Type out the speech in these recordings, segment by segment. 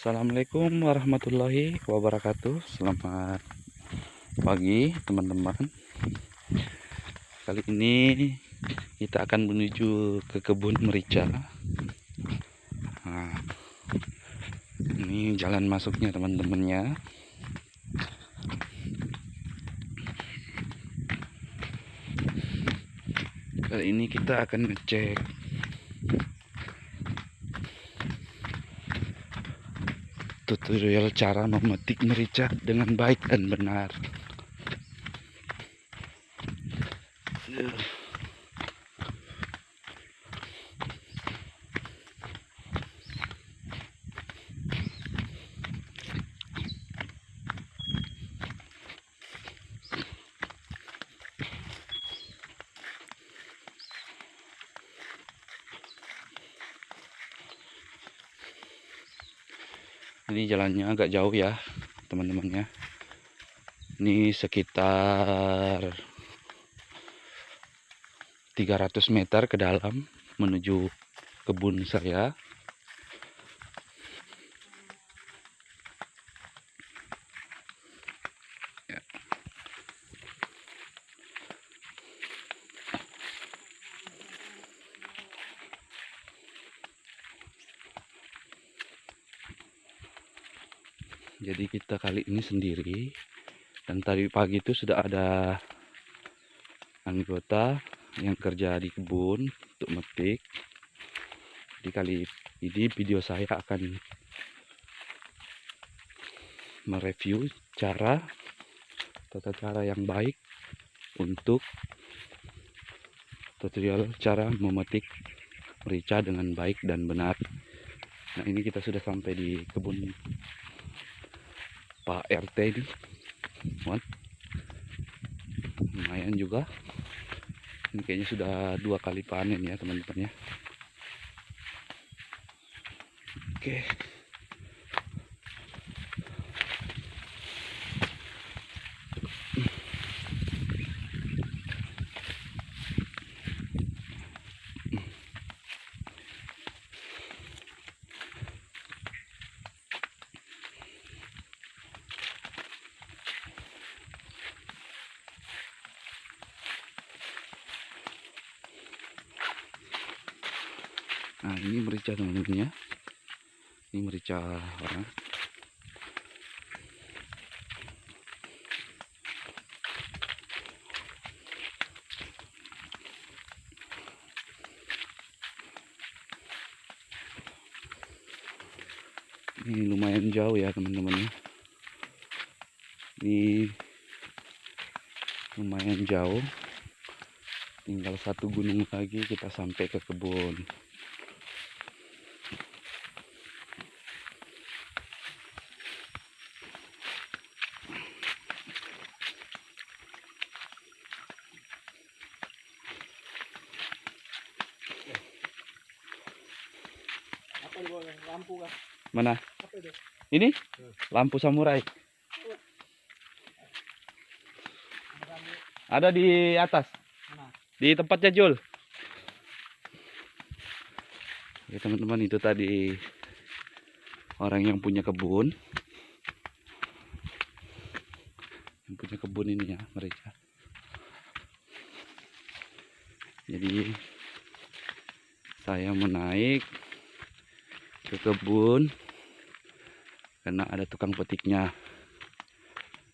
Assalamualaikum warahmatullahi wabarakatuh. Selamat pagi teman-teman. Kali ini kita akan menuju ke kebun merica. Nah, Ini jalan masuknya teman-temannya Kali ini kita akan ngecek tutorial cara memetik merica dengan baik dan benar ini jalannya agak jauh ya teman-teman ya ini sekitar 300 meter ke dalam menuju kebun saya jadi kita kali ini sendiri dan tadi pagi itu sudah ada anggota yang kerja di kebun untuk metik. Di kali ini video saya akan mereview cara tata cara yang baik untuk tutorial cara memetik merica dengan baik dan benar. Nah ini kita sudah sampai di kebun Pak RT ini. What? lumayan juga. Ini kayaknya sudah dua kali panen ya teman-teman ya. Oke Nah ini merica teman-teman ya. Ini merica orang. Ini lumayan jauh ya teman-teman ya. Ini lumayan jauh. Tinggal satu gunung lagi kita sampai ke kebun Mana? Ini? Lampu samurai. Ada di atas. Di tempatnya Jul. Ya teman-teman itu tadi orang yang punya kebun. Yang punya kebun ini ya mereka. Jadi saya menaik ke kebun karena ada tukang petiknya.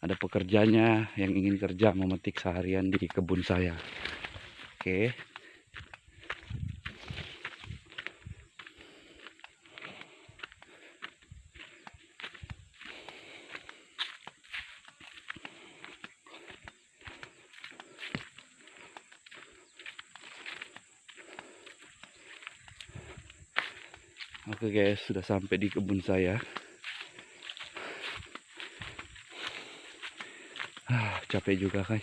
Ada pekerjanya yang ingin kerja memetik seharian di kebun saya. Oke. Oke guys, sudah sampai di kebun saya. Ah, capek juga guys.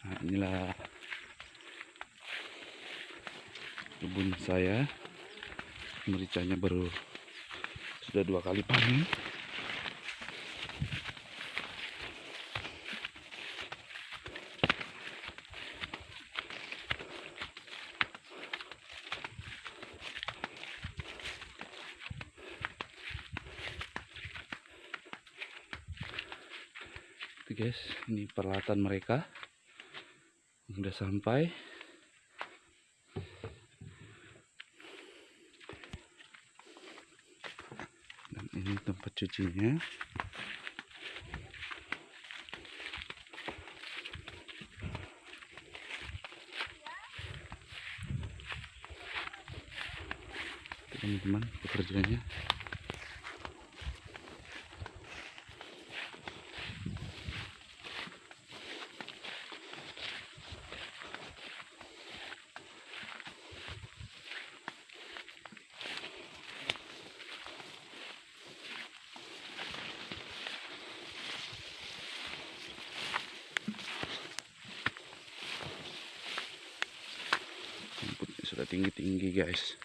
Nah, inilah kebun saya. Mericanya baru sudah dua kali panen. Guys ini peralatan mereka. Udah sampai. Dan ini tempat cucinya. Teman-teman pekerjaannya tinggi-tinggi guys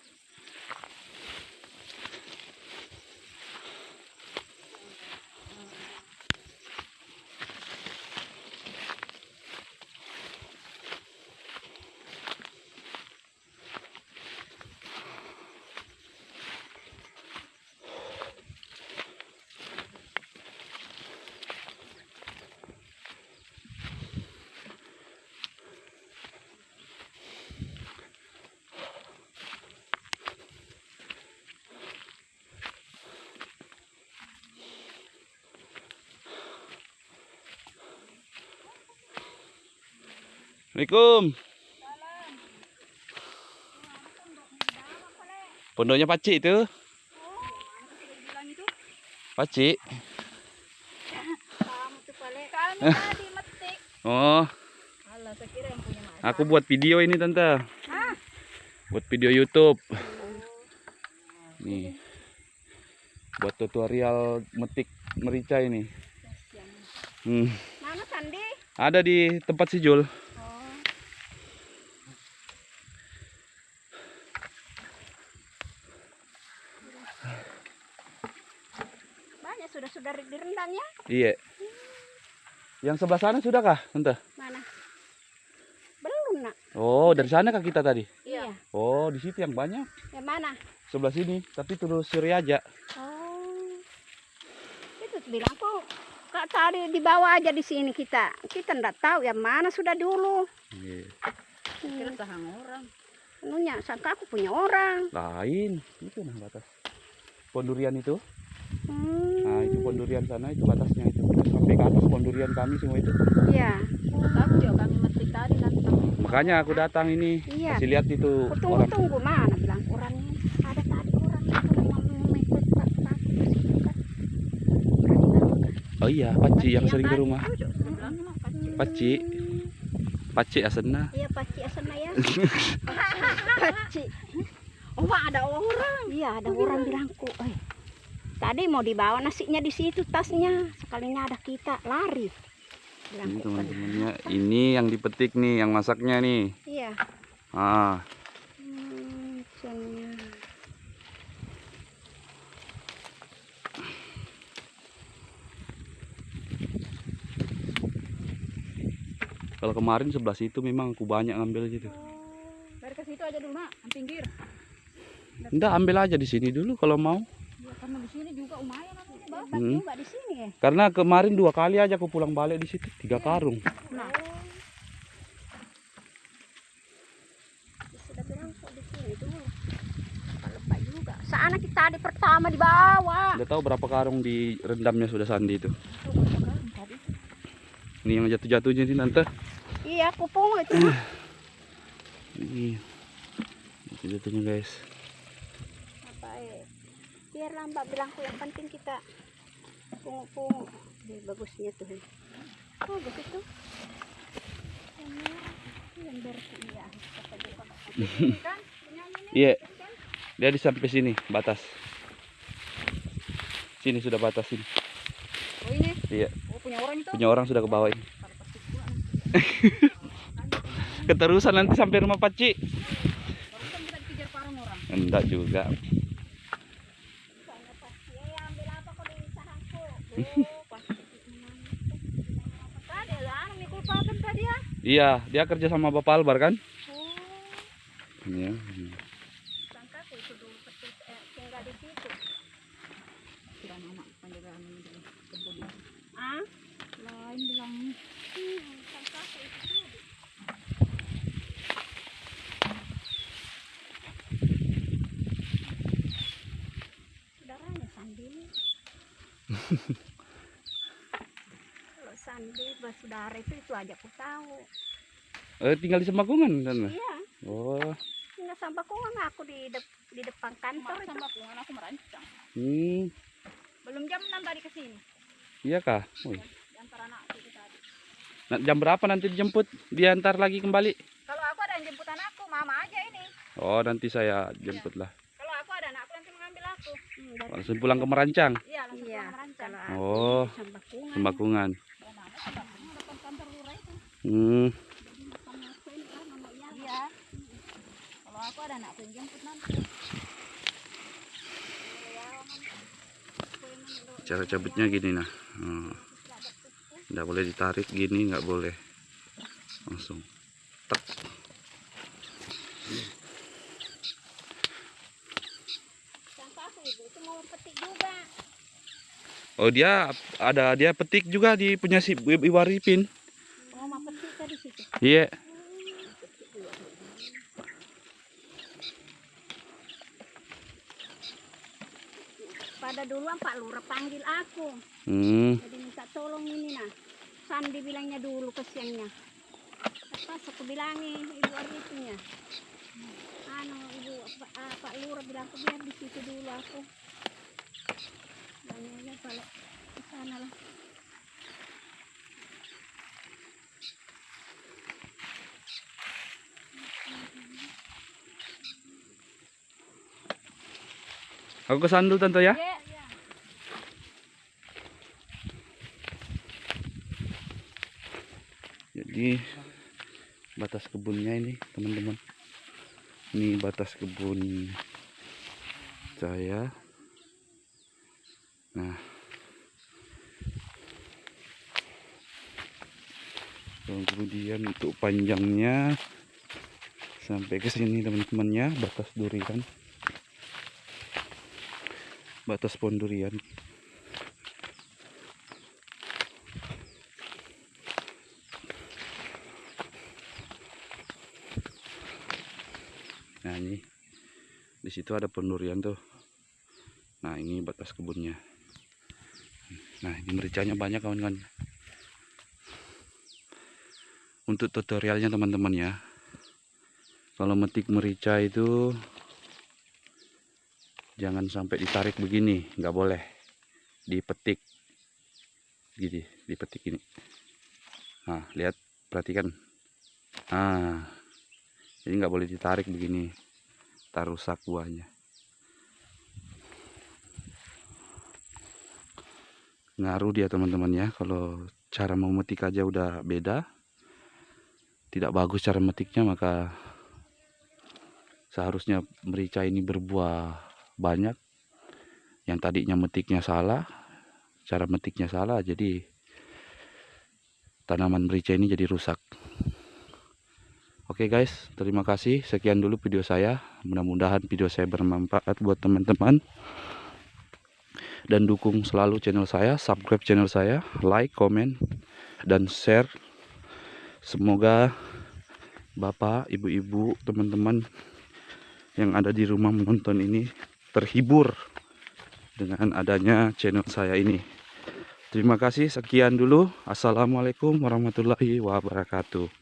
Assalamualaikum. Pondoknya Pacik itu. Pacik Oh. Aku buat video ini tante. Buat video YouTube. Nih. Buat tutorial metik merica ini. Hmm. Ada di tempat si Jul oh banyak sudah sudah direndam ya Iya. Yang sebelah sana sudah kah tante? mana? Belum nak. Oh dari sana kah kita tadi? iya. Oh di situ yang banyak. Yang mana? Sebelah sini Tapi terus suri aja. Oh. Itu bilang kok kak tadi di bawah aja di sini kita. Kita ndak tahu yang mana sudah dulu. Iya. hmm. sahang orang. Anunya, sangka aku punya orang. Lain. Itu nah batas. Pondurian itu hmm. Nah itu pondurian sana itu batasnya itu Sampai ke atas pondurian kami semua itu iya Tahu dia kami metik tadi kan. Makanya aku datang ini Iya. Kasih lihat itu Aku orang tunggu-tunggu mana bilang orangnya ada tadi orang itu Oh iya Paci yang Paci sering ke rumah. Paci Paci asena Iya paci asana ya. paci. Oh, ada orang. Iya ada orang bilangku, eh tadi mau dibawa nasinya di situ tasnya, sekalinya ada kita lari. Ini teman-temannya Ini yang dipetik nih Yang masaknya nih Iya. Ah Hmm. Kalau kemarin sebelah situ memang aku banyak ngambil gitu Dari ke situ aja dulu, Mak. Pinggir. Enggak ambil aja di sini dulu kalau mau karena di sini juga lumayan. Hebat Hmm. juga di sini ya. Karena kemarin dua kali aja aku pulang balik di situ Tiga karung Nah, di. Sana kita tadi pertama di bawah. Udah tahu berapa karung di rendamnya sudah Sandi itu? Ini yang jatuh-jatuhnya ini tante Iya, kupung itu. Ini jatuh-jatuhnya guys biarlah mbak bilangku yang penting kita pungu-pungu Ini bagusnya tuh eh. oh punyanya nih, Iya? Dia di sampai sini batas Sini sudah batas sini oh ini. Iya Oh, punya orang itu. Punya orang sudah ke bawah ini. Keterusan nanti sampai rumah Paci. Enggak juga Soalnya pasti eh, ambil apa kok di sahangku Oh, pasti tadi lah anu mikul pakai tadi ya Iya dia kerja sama Bapak Albar kan? Oh Iya. Sangka Sandi bersaudara itu itu aja aku tahu. Eh, tinggal di Semakungan kan? Iya, Oh, nggak sampai kungan aku di dep- di depan kantor sama aku aku merancang. hmm, Belum jam 6 tadi ke sini. iya kah? Wih. Di antara anak itu tadi. Nah, jam berapa nanti dijemput? Diantar lagi kembali? Kalau aku ada yang jemput anakku, mama aja ini. Oh, nanti saya jemput lah. Kalau aku ada anakku nanti mengambil aku. Hmm, Langsung pulang ke Merancang. Iya, langsung Iya, pulang merancang. kalau aku Oh, di Sambakungan. Semakungan. Ya, mama Semakungan depan kantor lurah itu. Hmm, cara cabutnya gini nah. Hmm. Nggak boleh ditarik gini, nggak boleh. Langsung. Juga. Oh, dia ada dia petik juga di punya si Ibu Ibu Arifin. Oh, mau petik Iya. Pada duluan Pak Lurah panggil aku. Hmm. Jadi minta tolong ini nah. Sandi bilangnya dulu kesiannya. Pas aku bilangi ibu Arifin ya. Anu ibu Pak, ah, Pak Lurah bilang aku biar di situ dulu aku. Bilangnya kalau di sana lah. Aku ke sandul tante ya. Iya. Jadi batas kebunnya ini teman-teman. Ini batas kebun saya. Nah. Kemudian untuk panjangnya sampai ke sini teman-teman ya batas durian. Batas pohon durian. Nah ini di situ ada pohon durian tuh. Nah ini batas kebunnya. Nah ini mericanya banyak kawan-kawan. Untuk tutorialnya teman-teman ya. Kalau metik merica itu jangan sampai ditarik begini, nggak boleh. Dipetik, gini, dipetik ini. Nah lihat, perhatikan. Nah jadi nggak boleh ditarik begini tak rusak buahnya ngaruh dia teman-teman ya kalau cara memetik aja udah beda tidak bagus cara metiknya maka seharusnya merica ini berbuah banyak yang tadinya metiknya salah cara metiknya salah jadi tanaman merica ini jadi rusak Oke guys, terima kasih. Sekian dulu video saya. Mudah-mudahan video saya bermanfaat buat teman-teman. Dan dukung selalu channel saya, subscribe channel saya, like, komen, dan share. Semoga Bapak, Ibu-ibu, teman-teman yang ada di rumah menonton ini terhibur dengan adanya channel saya ini. Terima kasih, sekian dulu. Assalamualaikum warahmatullahi wabarakatuh.